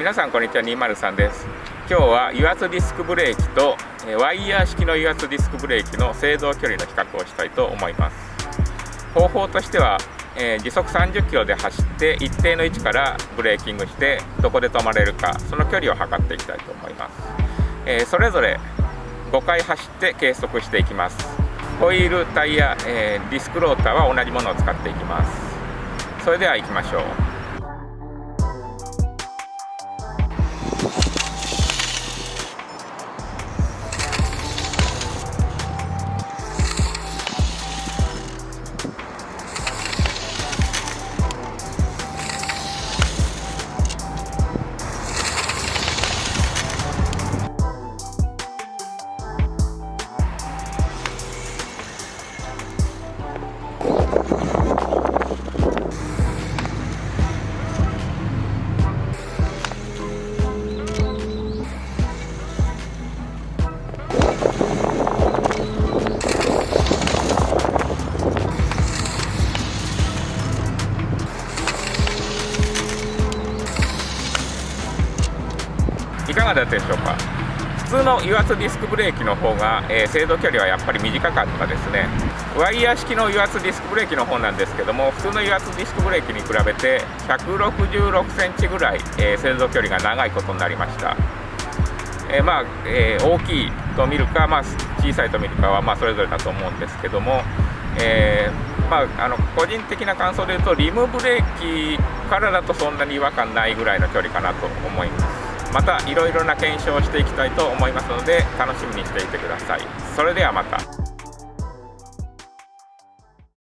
皆さんこんにちは203です。今日は油圧ディスクブレーキとワイヤー式の油圧ディスクブレーキの制動距離の比較をしたいと思います。方法としては、え、時速30キロで走って一定の位置からブレーキングしてどこで止まれるかその距離を測っていきたいと思います、え、それぞれ5回走って計測していきます。ホイールタイヤ、え、ディスクローターは同じものを使っていきます。それでは行きましょう。いかがだったでしょうか？普通の油圧ディスクブレーキの方が、えー、制動距離はやっぱり短かったですね。ワイヤー式の油圧ディスクブレーキの方なんですけども普通の油圧ディスクブレーキに比べて166センチぐらい、えー、制動距離が長いことになりました。えー、まあ、えー、大きいと見るか、まあ、小さいと見るかは、まあ、それぞれだと思うんですけども、えー、まあ、あの個人的な感想で言うとリムブレーキからだとそんなに違和感ないぐらいの距離かなと思います。またいろいろな検証をしていきたいと思いますので楽しみにしていてください。それではまた。